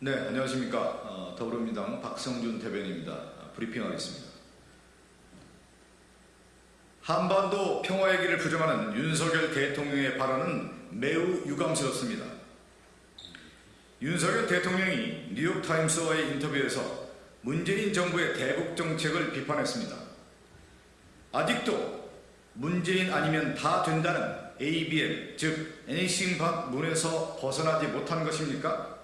네, 안녕하십니까. 어, 더불어민주당 박성준 대변인입니다. 어, 브리핑하겠습니다. 한반도 평화의 길을 부정하는 윤석열 대통령의 발언은 매우 유감스럽습니다. 윤석열 대통령이 뉴욕타임스와의 인터뷰에서 문재인 정부의 대북 정책을 비판했습니다. 아직도 문재인 아니면 다 된다는 ABM, 즉박 문에서 벗어나지 못한 것입니까?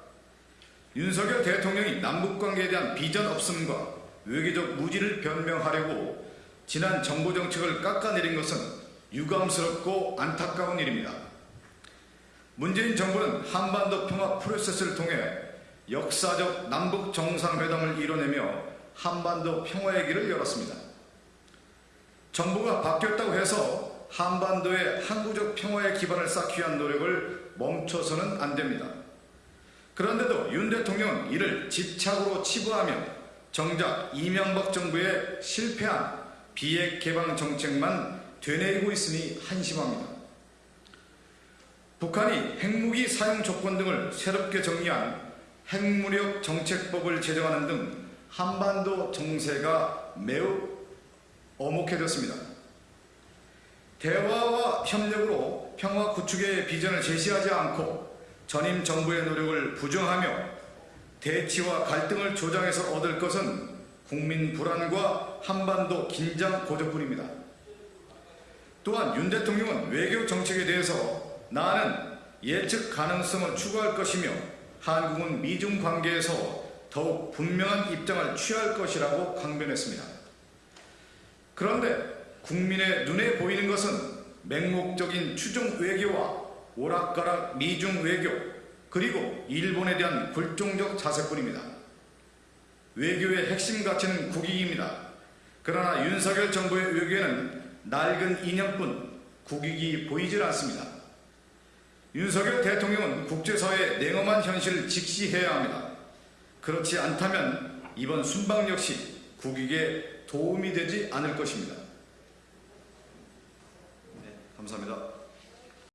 윤석열 대통령이 남북관계에 대한 비전 없음과 외교적 무지를 변명하려고 지난 정부 정책을 깎아내린 것은 유감스럽고 안타까운 일입니다. 문재인 정부는 한반도 평화 프로세스를 통해 역사적 남북 정상회담을 이뤄내며 한반도 평화의 길을 열었습니다. 정부가 바뀌었다고 해서 한반도의 항구적 평화의 기반을 쌓기 위한 노력을 멈춰서는 안 됩니다. 그런데도 윤 대통령은 이를 집착으로 치부하며 정작 이명박 정부의 실패한 비핵 개방 정책만 되뇌이고 있으니 한심합니다. 북한이 핵무기 사용 조건 등을 새롭게 정리한 핵무력 정책법을 제정하는 등 한반도 정세가 매우 어목해졌습니다. 대화와 협력으로 평화 구축의 비전을 제시하지 않고 전임 정부의 노력을 부정하며 대치와 갈등을 조장해서 얻을 것은 국민 불안과 한반도 긴장 고조뿐입니다. 또한 윤 대통령은 외교 정책에 대해서 나는 예측 가능성을 추구할 것이며 한국은 미중 관계에서 더욱 분명한 입장을 취할 것이라고 강변했습니다. 그런데 국민의 눈에 보이는 것은 맹목적인 추종 외교와 오락가락 미중 외교 그리고 일본에 대한 굴종적 자세뿐입니다. 외교의 핵심 가치는 국익입니다. 그러나 윤석열 정부의 외교에는 낡은 이념뿐 국익이 보이질 않습니다. 윤석열 대통령은 국제사회의 냉엄한 현실을 직시해야 합니다. 그렇지 않다면 이번 순방 역시 국익에 도움이 되지 않을 것입니다. 네, 감사합니다.